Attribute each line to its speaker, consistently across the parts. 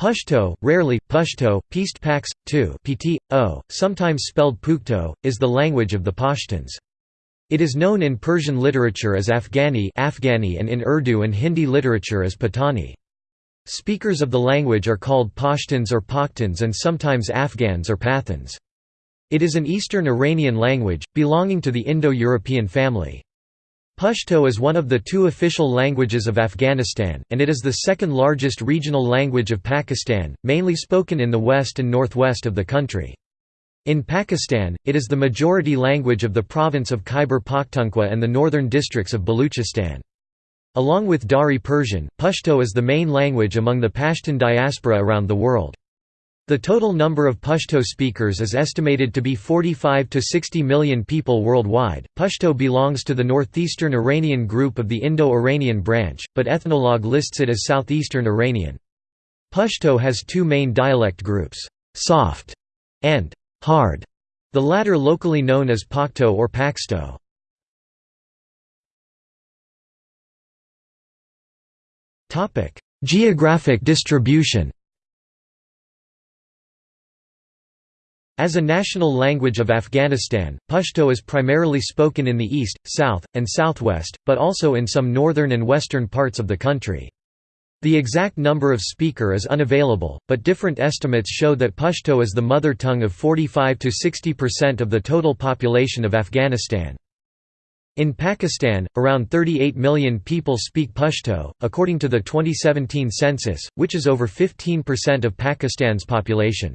Speaker 1: Pashto, rarely, Pushto, Peast Pax, 2 pt. o, sometimes spelled Pukhto, is the language of the Pashtuns. It is known in Persian literature as Afghani, Afghani and in Urdu and Hindi literature as Patani. Speakers of the language are called Pashtuns or Pakhtuns and sometimes Afghans or Pathans. It is an Eastern Iranian language, belonging to the Indo-European family. Pashto is one of the two official languages of Afghanistan, and it is the second largest regional language of Pakistan, mainly spoken in the west and northwest of the country. In Pakistan, it is the majority language of the province of Khyber Pakhtunkhwa and the northern districts of Baluchistan. Along with Dari Persian, Pashto is the main language among the Pashtun diaspora around the world. The total number of Pashto speakers is estimated to be 45 to 60 million people worldwide. Pashto belongs to the northeastern Iranian group of the Indo-Iranian branch, but Ethnologue lists it as southeastern Iranian. Pashto has two main dialect groups, soft and hard, the latter locally known as Pakhto or Paksto. Geographic distribution As a national language of Afghanistan, Pashto is primarily spoken in the east, south, and southwest, but also in some northern and western parts of the country. The exact number of speaker is unavailable, but different estimates show that Pashto is the mother tongue of 45 to 60% of the total population of Afghanistan. In Pakistan, around 38 million people speak Pashto, according to the 2017 census, which is over 15% of Pakistan's population.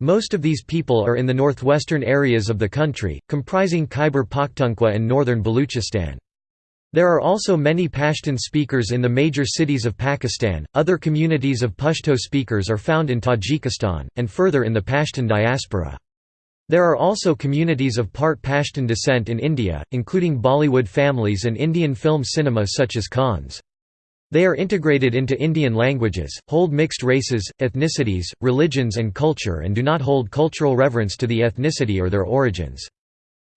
Speaker 1: Most of these people are in the northwestern areas of the country, comprising Khyber Pakhtunkhwa and northern Baluchistan. There are also many Pashtun speakers in the major cities of Pakistan. Other communities of Pashto speakers are found in Tajikistan, and further in the Pashtun diaspora. There are also communities of part Pashtun descent in India, including Bollywood families and Indian film cinema such as Khans. They are integrated into Indian languages, hold mixed races, ethnicities, religions and culture and do not hold cultural reverence to the ethnicity or their origins.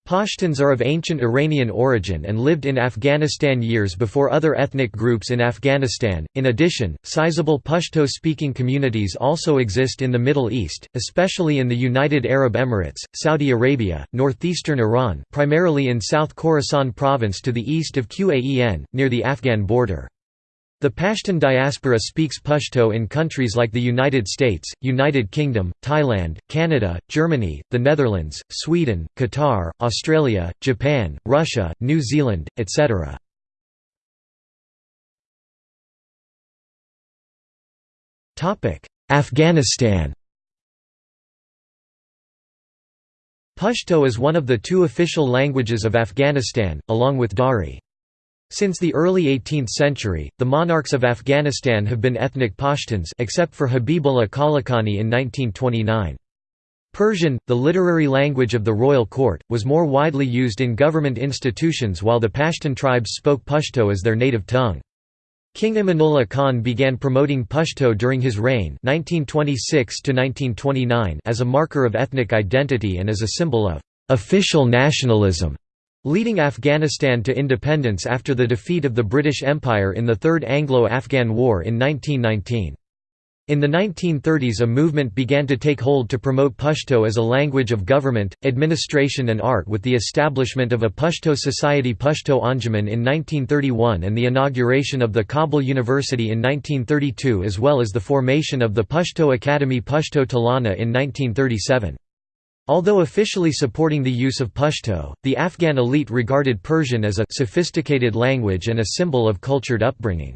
Speaker 1: Pashtuns are of ancient Iranian origin and lived in Afghanistan years before other ethnic groups in Afghanistan. In addition, sizable Pashto speaking communities also exist in the Middle East, especially in the United Arab Emirates, Saudi Arabia, northeastern Iran, primarily in South Khorasan province to the east of Qaen, near the Afghan border. The Pashtun diaspora speaks Pashto in countries like the United States, United Kingdom, Thailand, Canada, Germany, the Netherlands, Sweden, Qatar, Australia, Japan, Russia, New Zealand, etc. Afghanistan Pashto is one of the two official languages of Afghanistan, along with Dari. Since the early 18th century, the monarchs of Afghanistan have been ethnic Pashtuns except for Habibullah Kalakani in 1929. Persian, the literary language of the royal court, was more widely used in government institutions while the Pashtun tribes spoke Pashto as their native tongue. King Amanullah Khan began promoting Pashto during his reign 1926 as a marker of ethnic identity and as a symbol of «official nationalism» leading Afghanistan to independence after the defeat of the British Empire in the Third Anglo-Afghan War in 1919. In the 1930s a movement began to take hold to promote Pashto as a language of government, administration and art with the establishment of a Pashto Society Pashto Anjuman in 1931 and the inauguration of the Kabul University in 1932 as well as the formation of the Pashto Academy Pashto Tolana in 1937. Although officially supporting the use of Pashto, the Afghan elite regarded Persian as a sophisticated language and a symbol of cultured upbringing.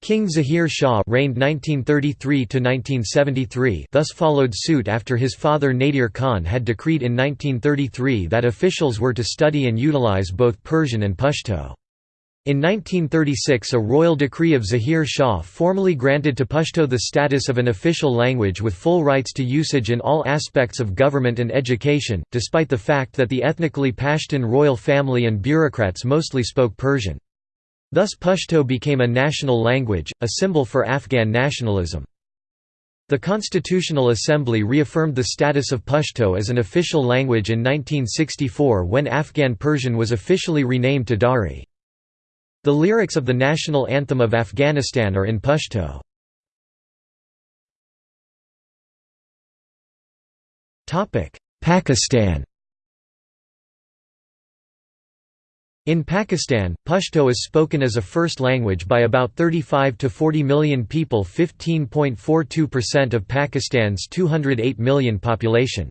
Speaker 1: King Zahir Shah reigned 1933–1973 thus followed suit after his father Nadir Khan had decreed in 1933 that officials were to study and utilize both Persian and Pashto. In 1936 a royal decree of Zahir Shah formally granted to Pashto the status of an official language with full rights to usage in all aspects of government and education, despite the fact that the ethnically Pashtun royal family and bureaucrats mostly spoke Persian. Thus Pashto became a national language, a symbol for Afghan nationalism. The Constitutional Assembly reaffirmed the status of Pashto as an official language in 1964 when Afghan Persian was officially renamed to Dari. The lyrics of the national anthem of Afghanistan are in Pashto. Pakistan In Pakistan, Pashto is spoken as a first language by about 35 to 40 million people 15.42% of Pakistan's 208 million population.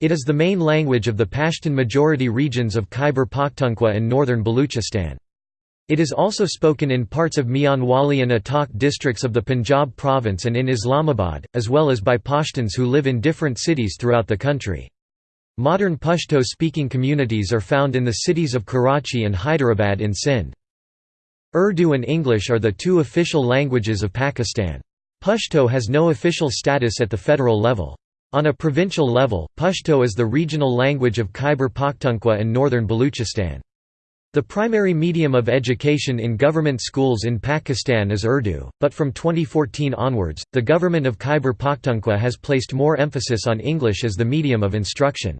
Speaker 1: It is the main language of the Pashtun majority regions of Khyber Pakhtunkhwa and northern Balochistan. It is also spoken in parts of Mianwali and Attock districts of the Punjab province and in Islamabad, as well as by Pashtuns who live in different cities throughout the country. Modern Pashto-speaking communities are found in the cities of Karachi and Hyderabad in Sindh. Urdu and English are the two official languages of Pakistan. Pashto has no official status at the federal level. On a provincial level, Pashto is the regional language of Khyber Pakhtunkhwa and northern Baluchistan. The primary medium of education in government schools in Pakistan is Urdu, but from 2014 onwards, the government of Khyber Pakhtunkhwa has placed more emphasis on English as the medium of instruction.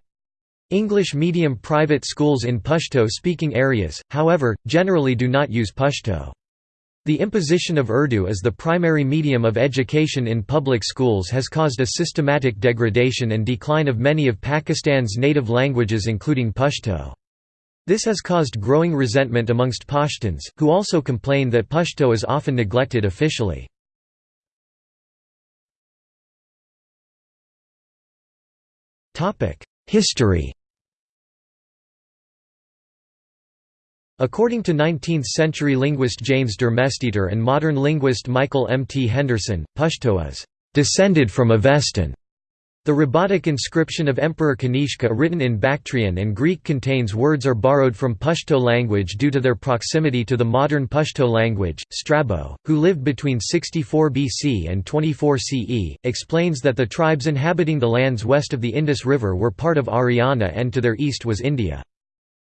Speaker 1: English medium private schools in Pashto-speaking areas, however, generally do not use Pashto. The imposition of Urdu as the primary medium of education in public schools has caused a systematic degradation and decline of many of Pakistan's native languages including Pashto. This has caused growing resentment amongst Pashtuns, who also complain that Pashto is often neglected officially. History According to 19th-century linguist James Darmesteter and modern linguist Michael M. T. Henderson, Pashto is «descended from Avestan», the Rabatak inscription of Emperor Kanishka written in Bactrian and Greek contains words are borrowed from Pashto language due to their proximity to the modern Pashto language. Strabo, who lived between 64 BC and 24 CE, explains that the tribes inhabiting the lands west of the Indus River were part of Aryana and to their east was India.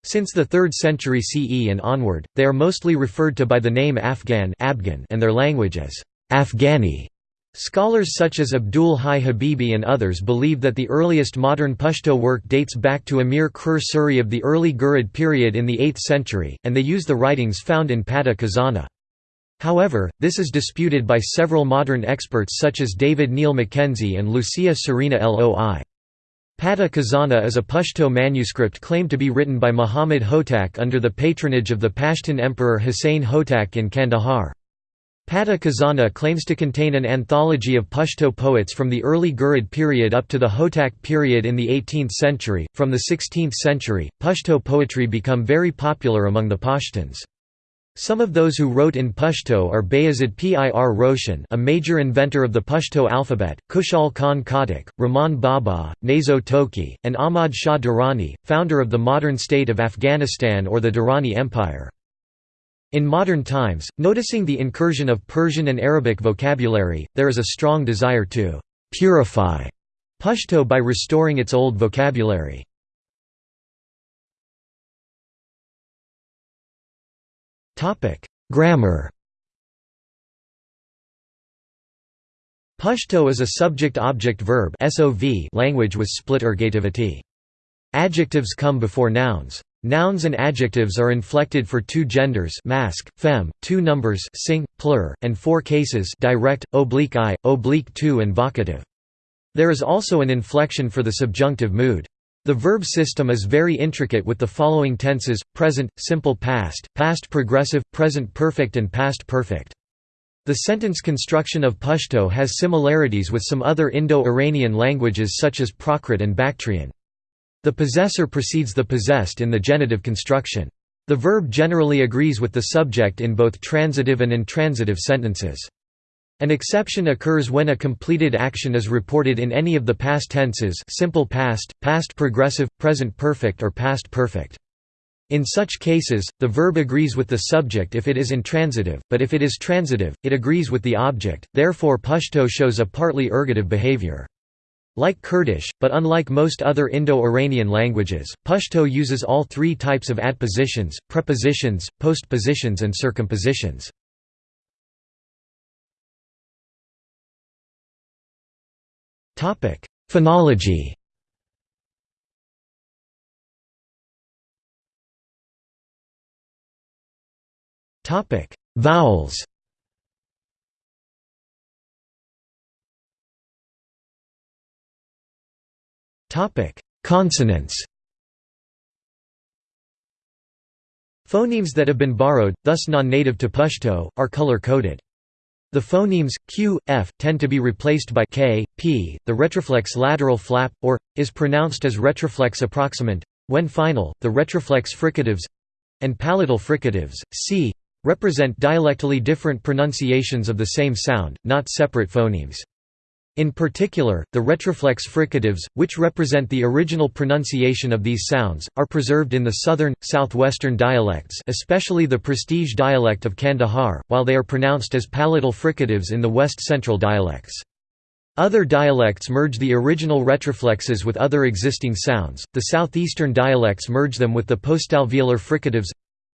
Speaker 1: Since the 3rd century CE and onward, they are mostly referred to by the name Afghan and their language as Afghani. Scholars such as Abdul Hai Habibi and others believe that the earliest modern Pashto work dates back to Amir Kror Suri of the early Ghurid period in the 8th century, and they use the writings found in Pata Khazana. However, this is disputed by several modern experts such as David Neil Mackenzie and Lucia Serena Loi. Pata Khazana is a Pashto manuscript claimed to be written by Muhammad Hotak under the patronage of the Pashtun emperor Husayn Hotak in Kandahar. Pata Khazana claims to contain an anthology of Pashto poets from the early Ghurid period up to the Hotak period in the 18th century. From the 16th century, Pashto poetry become very popular among the Pashtuns. Some of those who wrote in Pashto are Bayazid Pir Roshan a major inventor of the Pashto alphabet, Khushal Khan Khattak, Rahman Baba, Nazo Tokhi, and Ahmad Shah Durrani, founder of the modern state of Afghanistan or the Durrani Empire. In modern times, noticing the incursion of Persian and Arabic vocabulary, there is a strong desire to «purify» Pashto by restoring its old vocabulary. Grammar Pashto is a subject-object-verb language with split ergativity. Adjectives come before nouns. Nouns and adjectives are inflected for two genders masc, fem, two numbers sing, plur, and four cases direct, oblique i, oblique tu and vocative. There is also an inflection for the subjunctive mood. The verb system is very intricate with the following tenses, present, simple past, past progressive, present perfect and past perfect. The sentence construction of Pashto has similarities with some other Indo-Iranian languages such as Prakrit and Bactrian. The possessor precedes the possessed in the genitive construction. The verb generally agrees with the subject in both transitive and intransitive sentences. An exception occurs when a completed action is reported in any of the past tenses simple past, past progressive, present perfect or past perfect. In such cases, the verb agrees with the subject if it is intransitive, but if it is transitive, it agrees with the object, therefore Pashto shows a partly ergative behavior. Like Kurdish, but unlike most other Indo-Iranian languages, Pashto uses all three types of adpositions, prepositions, postpositions and circumpositions. Phonology Vowels Consonants Phonemes that have been borrowed, thus non-native to Pashto, are color-coded. The phonemes q, f tend to be replaced by k, p. The retroflex lateral flap or is pronounced as retroflex approximant when final. The retroflex fricatives and palatal fricatives c represent dialectally different pronunciations of the same sound, not separate phonemes. In particular, the retroflex fricatives, which represent the original pronunciation of these sounds, are preserved in the southern, southwestern dialects especially the prestige dialect of Kandahar, while they are pronounced as palatal fricatives in the west-central dialects. Other dialects merge the original retroflexes with other existing sounds, the southeastern dialects merge them with the postalveolar fricatives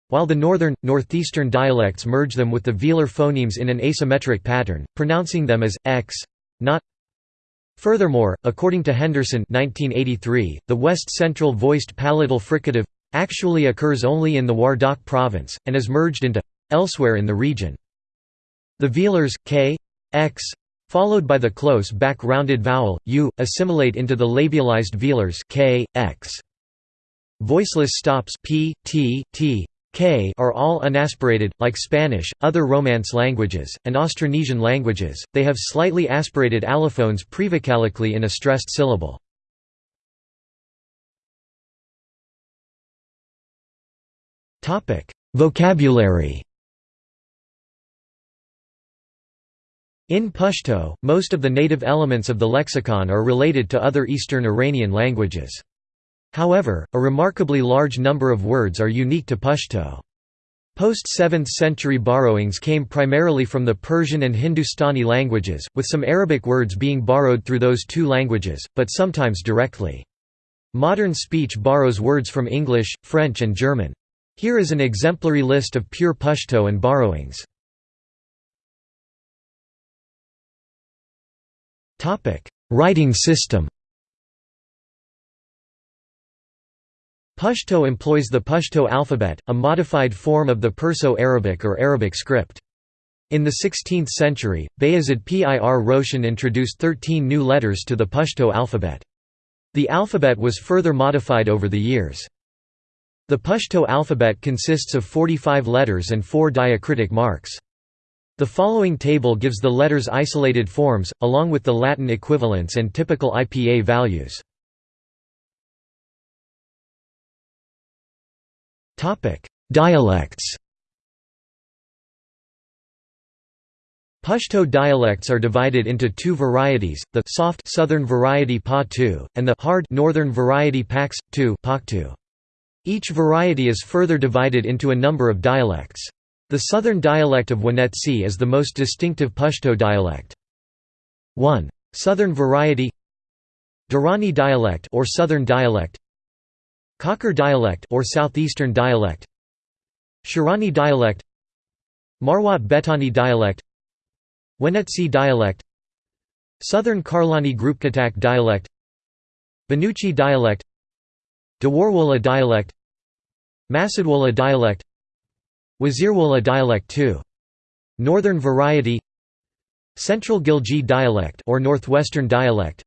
Speaker 1: while the northern, northeastern dialects merge them with the velar phonemes in an asymmetric pattern, pronouncing them as x, not Furthermore, according to Henderson 1983, the west-central voiced palatal fricative actually occurs only in the Wardak province, and is merged into elsewhere in the region. The velars k, x, followed by the close back-rounded vowel u, assimilate into the labialized velars k, x. Voiceless stops p, t, t, K are all unaspirated, like Spanish, other Romance languages, and Austronesian languages, they have slightly aspirated allophones prevocalically in a stressed syllable. Vocabulary In Pashto, most of the native elements of the lexicon are related to other Eastern Iranian languages. However, a remarkably large number of words are unique to Pashto. Post-7th century borrowings came primarily from the Persian and Hindustani languages, with some Arabic words being borrowed through those two languages, but sometimes directly. Modern speech borrows words from English, French and German. Here is an exemplary list of pure Pashto and borrowings. Writing system Pashto employs the Pashto alphabet, a modified form of the Perso-Arabic or Arabic script. In the 16th century, Bayazid Pir Roshan introduced 13 new letters to the Pashto alphabet. The alphabet was further modified over the years. The Pashto alphabet consists of 45 letters and 4 diacritic marks. The following table gives the letters' isolated forms, along with the Latin equivalents and typical IPA values. Dialects Pashto dialects are divided into two varieties, the soft southern variety Pa-Tu, and the hard northern variety Pax-Tu Each variety is further divided into a number of dialects. The southern dialect of Wanetsi is the most distinctive Pashto dialect. 1. Southern variety Durrani dialect or southern dialect Kakar dialect or southeastern dialect Shirani dialect Marwat Betani dialect Wanetsi dialect Southern Karlani Grupkatak dialect Banuchi dialect Dawarwala dialect Masadwala dialect Wazirwala dialect 2. Northern variety Central Ghilji dialect or northwestern dialect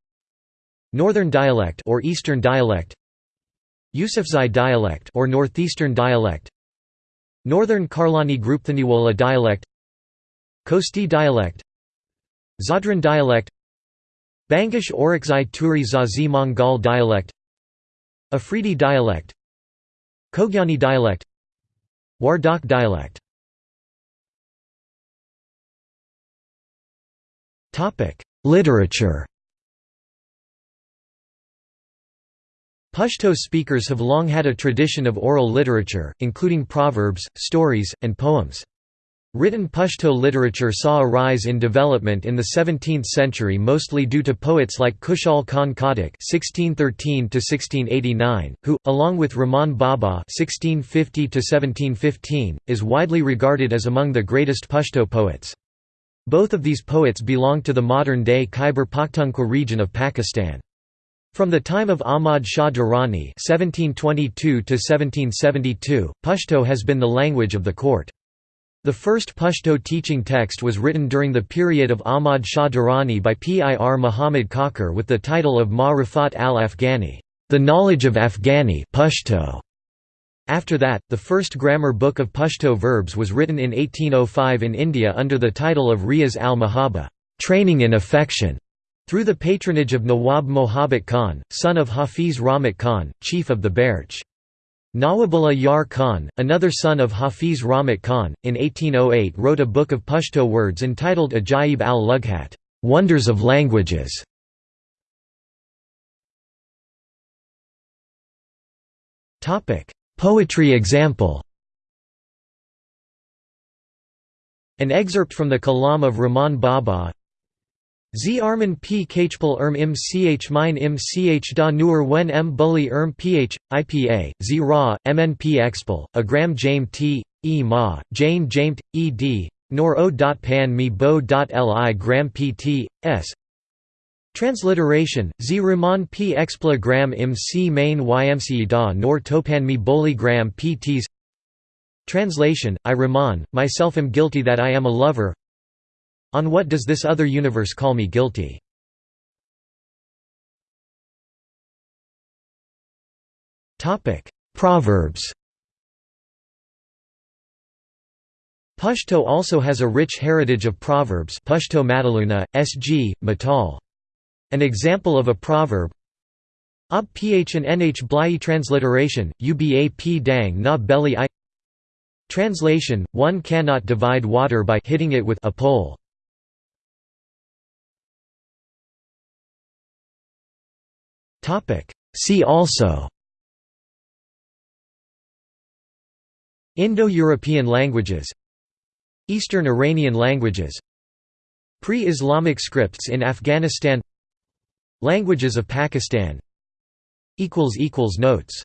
Speaker 1: Northern dialect or eastern dialect Yusufzai dialect or northeastern dialect Northern Karlani Grupthaniwala dialect Kosti dialect Zadran dialect Bangash Orakzai Turi Zazi Mongol dialect Afridi dialect Khogyani dialect Wardak dialect. Literature Pashto speakers have long had a tradition of oral literature, including proverbs, stories, and poems. Written Pashto literature saw a rise in development in the 17th century mostly due to poets like Khushal Khan Khattak (1613–1689), who, along with Rahman Baba (1650–1715), is widely regarded as among the greatest Pashto poets. Both of these poets belong to the modern-day Khyber Pakhtunkhwa region of Pakistan. From the time of Ahmad Shah Durrani (1722–1772), Pashto has been the language of the court. The first Pashto teaching text was written during the period of Ahmad Shah Durrani by Pir Muhammad Kakar with the title of Ma Rifat al-Afghani, the knowledge of Afghani Pashto. After that, the first grammar book of Pashto verbs was written in 1805 in India under the title of Riyaz al-Mahaba, training in affection, through the patronage of Nawab Mohabbat Khan, son of Hafiz Rahmat Khan, chief of the Barech. Nawabullah Yar Khan, another son of Hafiz Rahmat Khan, in 1808 wrote a book of Pashto words entitled Ajaib al-Lughat Wonders of Languages". Poetry example An excerpt from the Kalam of Rahman Baba Z Arman P Kachpal Erm Im Ch Mine Im Ch Da Nur Wen M Bully Erm Ph, IPA, Z Ra, MNP Expal, Agram Jame T, E Ma, Jane Jamet, E D, Nor O. dot Pan Mi Bo. dot Li Gram Pt, S. Transliteration, Z P Expla Gram Im C Main Ymc Da Nor Topan Mi Boli Gram Pts Translation, I Rahman, myself am guilty that I am a lover on what does this other universe call me guilty? Proverbs Pashto also has a rich heritage of proverbs Pashto Mataluna, S.G., Matal. An example of a proverb Ob ph and nh blai transliteration, uba p dang na belly i Translation, one cannot divide water by hitting it with a pole. See also Indo-European languages Eastern Iranian languages Pre-Islamic scripts in Afghanistan Languages of Pakistan Notes